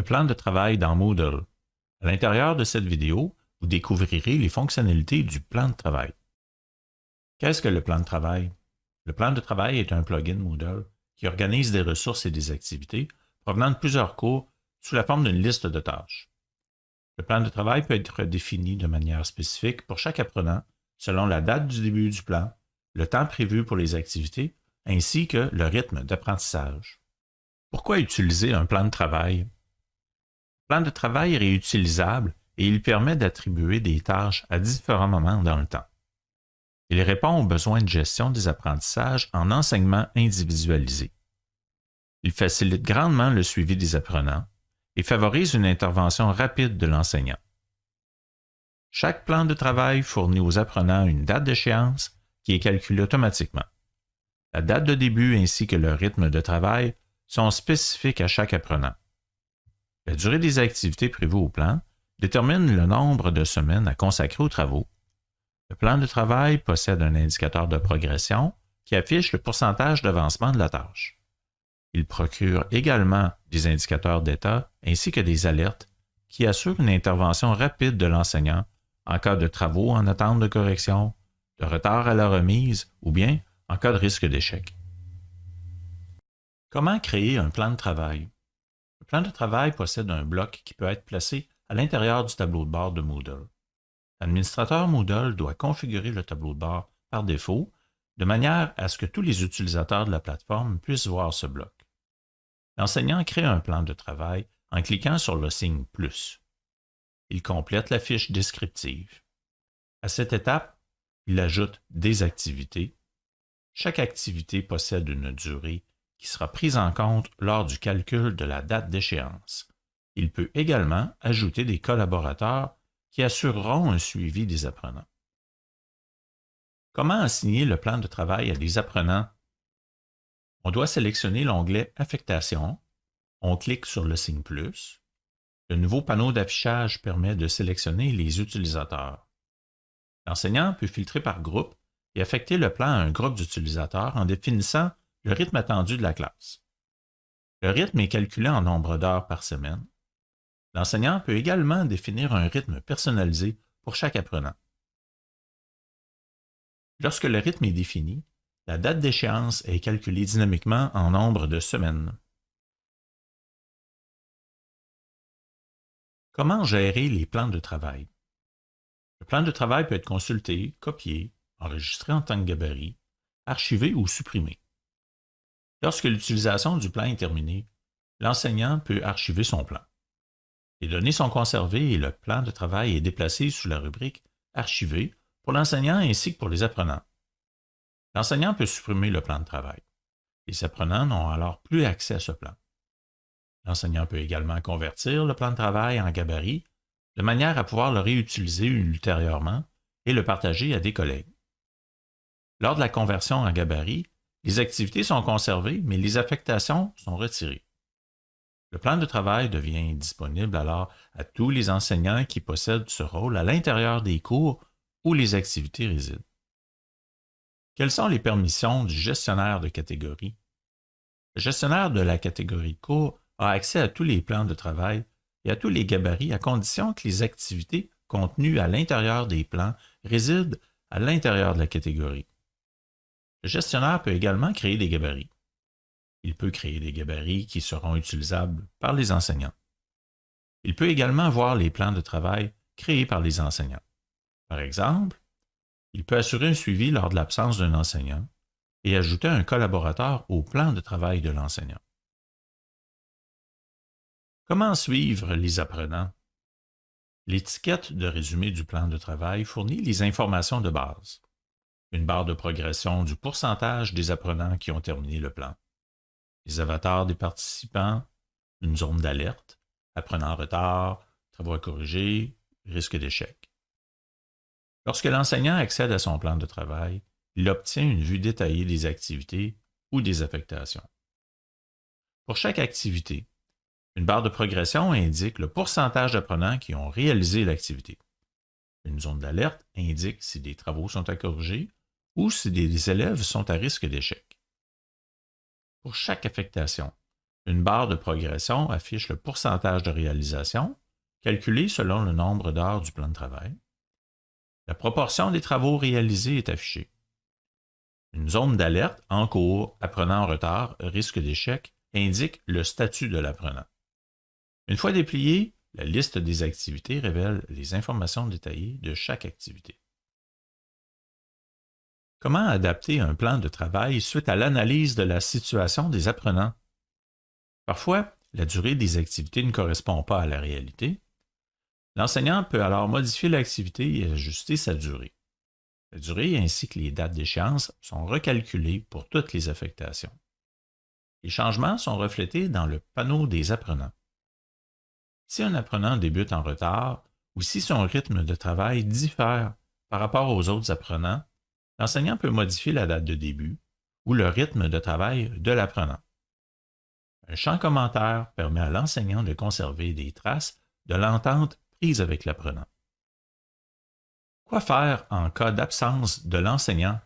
le plan de travail dans Moodle. À l'intérieur de cette vidéo, vous découvrirez les fonctionnalités du plan de travail. Qu'est-ce que le plan de travail? Le plan de travail est un plugin Moodle qui organise des ressources et des activités provenant de plusieurs cours sous la forme d'une liste de tâches. Le plan de travail peut être défini de manière spécifique pour chaque apprenant selon la date du début du plan, le temps prévu pour les activités, ainsi que le rythme d'apprentissage. Pourquoi utiliser un plan de travail? Le plan de travail est réutilisable et il permet d'attribuer des tâches à différents moments dans le temps. Il répond aux besoins de gestion des apprentissages en enseignement individualisé. Il facilite grandement le suivi des apprenants et favorise une intervention rapide de l'enseignant. Chaque plan de travail fournit aux apprenants une date d'échéance qui est calculée automatiquement. La date de début ainsi que le rythme de travail sont spécifiques à chaque apprenant. La durée des activités prévues au plan détermine le nombre de semaines à consacrer aux travaux. Le plan de travail possède un indicateur de progression qui affiche le pourcentage d'avancement de la tâche. Il procure également des indicateurs d'état ainsi que des alertes qui assurent une intervention rapide de l'enseignant en cas de travaux en attente de correction, de retard à la remise ou bien en cas de risque d'échec. Comment créer un plan de travail? Le plan de travail possède un bloc qui peut être placé à l'intérieur du tableau de bord de Moodle. L'administrateur Moodle doit configurer le tableau de bord par défaut de manière à ce que tous les utilisateurs de la plateforme puissent voir ce bloc. L'enseignant crée un plan de travail en cliquant sur le signe plus il complète la fiche descriptive. À cette étape, il ajoute des activités. Chaque activité possède une durée qui sera prise en compte lors du calcul de la date d'échéance. Il peut également ajouter des collaborateurs qui assureront un suivi des apprenants. Comment assigner le plan de travail à des apprenants? On doit sélectionner l'onglet Affectation. On clique sur le signe plus. Le nouveau panneau d'affichage permet de sélectionner les utilisateurs. L'enseignant peut filtrer par groupe et affecter le plan à un groupe d'utilisateurs en définissant le rythme attendu de la classe. Le rythme est calculé en nombre d'heures par semaine. L'enseignant peut également définir un rythme personnalisé pour chaque apprenant. Lorsque le rythme est défini, la date d'échéance est calculée dynamiquement en nombre de semaines. Comment gérer les plans de travail? Le plan de travail peut être consulté, copié, enregistré en tant que gabarit, archivé ou supprimé. Lorsque l'utilisation du plan est terminée, l'enseignant peut archiver son plan. Les données sont conservées et le plan de travail est déplacé sous la rubrique Archiver pour l'enseignant ainsi que pour les apprenants. L'enseignant peut supprimer le plan de travail. Les apprenants n'ont alors plus accès à ce plan. L'enseignant peut également convertir le plan de travail en gabarit de manière à pouvoir le réutiliser ultérieurement et le partager à des collègues. Lors de la conversion en gabarit, les activités sont conservées, mais les affectations sont retirées. Le plan de travail devient disponible alors à tous les enseignants qui possèdent ce rôle à l'intérieur des cours où les activités résident. Quelles sont les permissions du gestionnaire de catégorie? Le gestionnaire de la catégorie cours a accès à tous les plans de travail et à tous les gabarits à condition que les activités contenues à l'intérieur des plans résident à l'intérieur de la catégorie. Le gestionnaire peut également créer des gabarits. Il peut créer des gabarits qui seront utilisables par les enseignants. Il peut également voir les plans de travail créés par les enseignants. Par exemple, il peut assurer un suivi lors de l'absence d'un enseignant et ajouter un collaborateur au plan de travail de l'enseignant. Comment suivre les apprenants? L'étiquette de résumé du plan de travail fournit les informations de base. Une barre de progression du pourcentage des apprenants qui ont terminé le plan. Les avatars des participants, une zone d'alerte, apprenants en retard, travaux à corriger, risque d'échec. Lorsque l'enseignant accède à son plan de travail, il obtient une vue détaillée des activités ou des affectations. Pour chaque activité, une barre de progression indique le pourcentage d'apprenants qui ont réalisé l'activité. Une zone d'alerte indique si des travaux sont à corriger ou si des élèves sont à risque d'échec. Pour chaque affectation, Une barre de progression affiche le pourcentage de réalisation, calculé selon le nombre d'heures du plan de travail. La proportion des travaux réalisés est affichée. Une zone d'alerte en cours, apprenant en retard, risque d'échec, indique le statut de l'apprenant. Une fois dépliée, la liste des activités révèle les informations détaillées de chaque activité. Comment adapter un plan de travail suite à l'analyse de la situation des apprenants? Parfois, la durée des activités ne correspond pas à la réalité. L'enseignant peut alors modifier l'activité et ajuster sa durée. La durée ainsi que les dates d'échéance sont recalculées pour toutes les affectations. Les changements sont reflétés dans le panneau des apprenants. Si un apprenant débute en retard ou si son rythme de travail diffère par rapport aux autres apprenants, l'enseignant peut modifier la date de début ou le rythme de travail de l'apprenant. Un champ commentaire permet à l'enseignant de conserver des traces de l'entente prise avec l'apprenant. Quoi faire en cas d'absence de l'enseignant?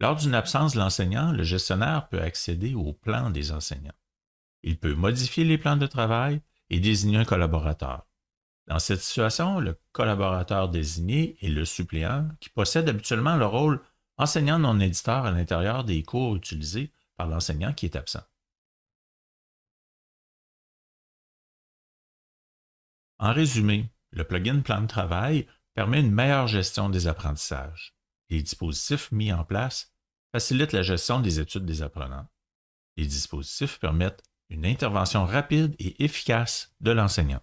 Lors d'une absence de l'enseignant, le gestionnaire peut accéder au plan des enseignants. Il peut modifier les plans de travail et désigner un collaborateur. Dans cette situation, le collaborateur désigné est le suppléant qui possède habituellement le rôle enseignant non éditeur à l'intérieur des cours utilisés par l'enseignant qui est absent. En résumé, le plugin Plan de travail permet une meilleure gestion des apprentissages. Les dispositifs mis en place facilitent la gestion des études des apprenants. Les dispositifs permettent une intervention rapide et efficace de l'enseignant.